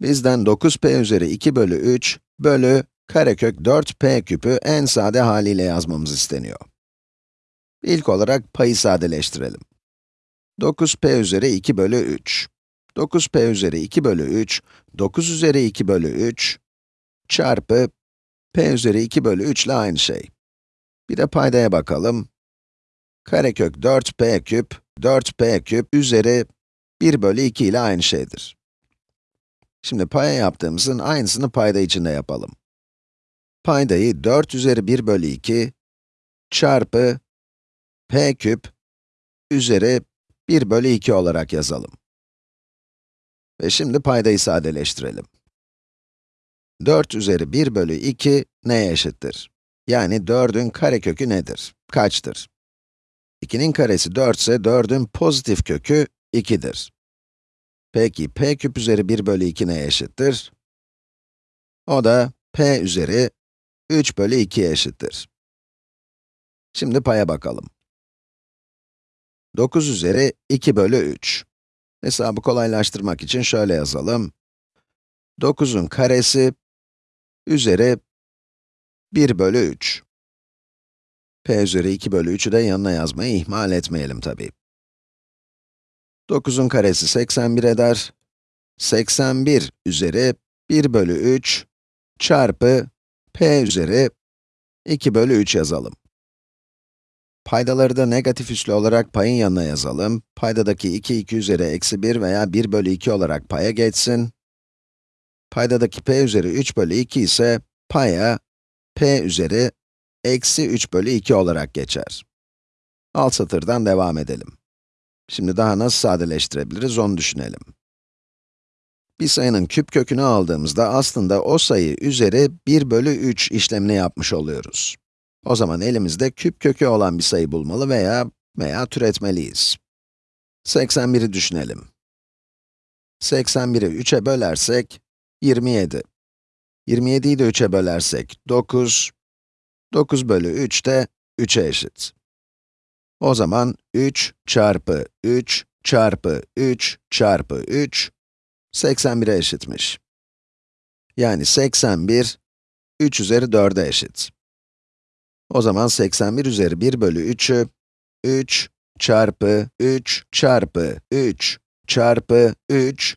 Bizden 9p üzeri 2 bölü 3 bölü karekök 4p küpü en sade haliyle yazmamız isteniyor. İlk olarak payı sadeleştirelim. 9p üzeri 2 bölü 3. 9p üzeri 2 bölü 3, 9 üzeri 2 bölü 3 çarpı p üzeri 2 bölü 3 ile aynı şey. Bir de paydaya bakalım. Karekök 4p küp, 4p küp üzeri 1 bölü 2 ile aynı şeydir. Şimdi paya yaptığımızın aynısını payda içinde yapalım. Paydayı 4 üzeri 1 bölü 2 çarpı p küp üzeri 1 bölü 2 olarak yazalım. Ve şimdi paydayı sadeleştirelim. 4 üzeri 1 bölü 2 neye eşittir? Yani 4'ün karekökü nedir? Kaçtır? 2'nin karesi 4 ise 4'ün pozitif kökü 2'dir. Peki, p küp üzeri 1 bölü 2 neye eşittir? O da p üzeri 3 bölü 2'ye eşittir. Şimdi paya bakalım. 9 üzeri 2 bölü 3. Hesabı kolaylaştırmak için şöyle yazalım. 9'un karesi üzeri 1 bölü 3. p üzeri 2 bölü 3'ü de yanına yazmayı ihmal etmeyelim tabii. 9'un karesi 81 eder. 81 üzeri 1 bölü 3 çarpı p üzeri 2 bölü 3 yazalım. Paydaları da negatif üslü olarak payın yanına yazalım. Paydadaki 2, 2 üzeri eksi 1 veya 1 bölü 2 olarak paya geçsin. Paydadaki p üzeri 3 bölü 2 ise paya p üzeri eksi 3 bölü 2 olarak geçer. Alt satırdan devam edelim. Şimdi daha nasıl sadeleştirebiliriz onu düşünelim. Bir sayının küp kökünü aldığımızda aslında o sayı üzeri 1 bölü 3 işlemini yapmış oluyoruz. O zaman elimizde küp kökü olan bir sayı bulmalı veya veya türetmeliyiz. 81'i düşünelim. 81'i 3'e bölersek 27. 27'yi de 3'e bölersek 9. 9 bölü 3 de 3'e eşit. O zaman 3 çarpı 3 çarpı 3 çarpı 3, 81'e eşitmiş. Yani 81, 3 üzeri 4'e eşit. O zaman 81 üzeri 1 bölü 3'ü, 3 çarpı 3 çarpı 3 çarpı 3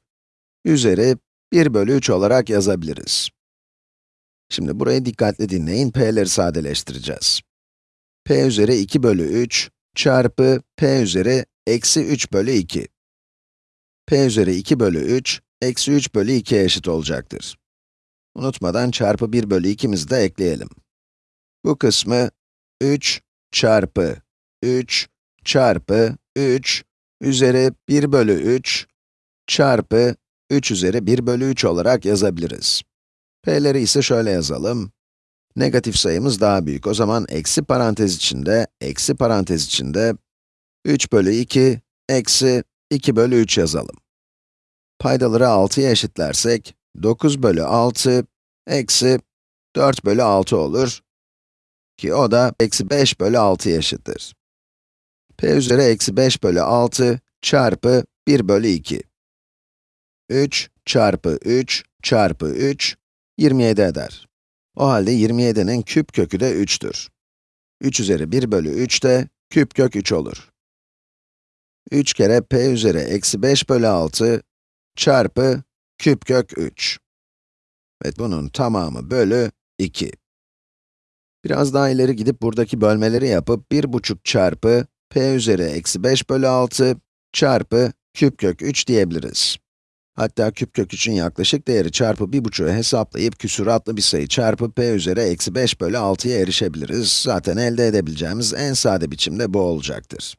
üzeri 1 bölü 3 olarak yazabiliriz. Şimdi burayı dikkatli dinleyin, p'leri sadeleştireceğiz. p üzeri 2 bölü 3 çarpı p üzeri eksi 3 bölü 2. p üzeri 2 bölü 3, eksi 3 bölü 2'ye eşit olacaktır. Unutmadan çarpı 1 bölü 2'mizi de ekleyelim. Bu kısmı 3 çarpı 3 çarpı 3 üzeri 1 bölü 3 çarpı 3 üzeri 1 bölü 3 olarak yazabiliriz. p'leri ise şöyle yazalım. Negatif sayımız daha büyük. O zaman eksi parantez içinde, eksi parantez içinde 3 bölü 2, eksi 2 bölü 3 yazalım. Paydaları 6'ya eşitlersek, 9 bölü 6, eksi 4 bölü 6 olur. Ki o da eksi 5 bölü 6'ya eşittir. p üzeri eksi 5 bölü 6 çarpı 1 bölü 2. 3 çarpı 3 çarpı 3, 27 eder. O halde 27'nin küp kökü de 3'tür. 3 üzeri 1 bölü 3 de küp kök 3 olur. 3 kere p üzeri eksi 5 bölü 6 çarpı küp kök 3. Ve bunun tamamı bölü 2. Biraz daha ileri gidip buradaki bölmeleri yapıp 1,5 çarpı p üzeri eksi 5 bölü 6 çarpı küp kök 3 diyebiliriz. Hatta küp kök için yaklaşık değeri çarpı 1,5'u hesaplayıp küsuratlı bir sayı çarpı p üzeri eksi 5 bölü 6'ya erişebiliriz. Zaten elde edebileceğimiz en sade biçimde bu olacaktır.